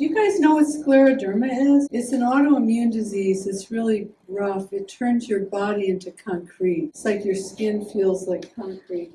Do you guys know what scleroderma is? It's an autoimmune disease. It's really rough. It turns your body into concrete. It's like your skin feels like concrete.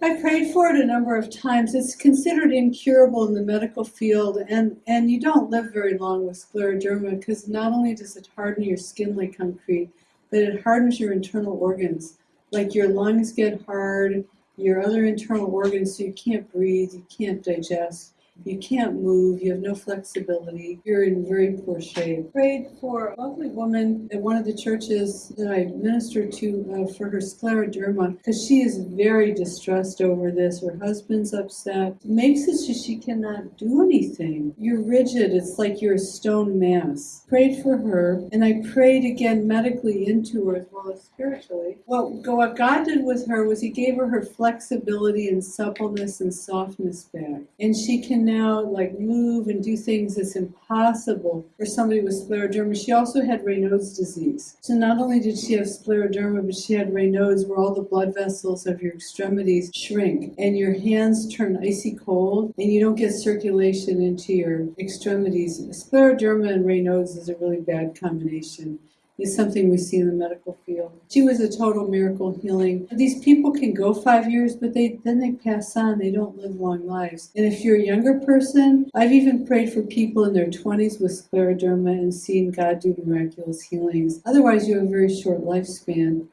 I prayed for it a number of times. It's considered incurable in the medical field, and, and you don't live very long with scleroderma because not only does it harden your skin like concrete, but it hardens your internal organs. Like your lungs get hard, your other internal organs, so you can't breathe, you can't digest. You can't move, you have no flexibility, you're in very poor shape. Prayed for a lovely woman at one of the churches that I ministered to uh, for her scleroderma because she is very distressed over this. Her husband's upset. It makes it so she cannot do anything. You're rigid, it's like you're a stone mass. Prayed for her, and I prayed again medically into her as well as spiritually. What, what God did with her was He gave her her flexibility and suppleness and softness back. And she can now like move and do things that's impossible for somebody with scleroderma. She also had Raynaud's disease. So not only did she have scleroderma, but she had Raynaud's where all the blood vessels of your extremities shrink and your hands turn icy cold and you don't get circulation into your extremities. Scleroderma and Raynaud's is a really bad combination is something we see in the medical field. She was a total miracle healing. These people can go five years, but they then they pass on. They don't live long lives. And if you're a younger person, I've even prayed for people in their 20s with scleroderma and seen God do miraculous healings. Otherwise, you have a very short lifespan.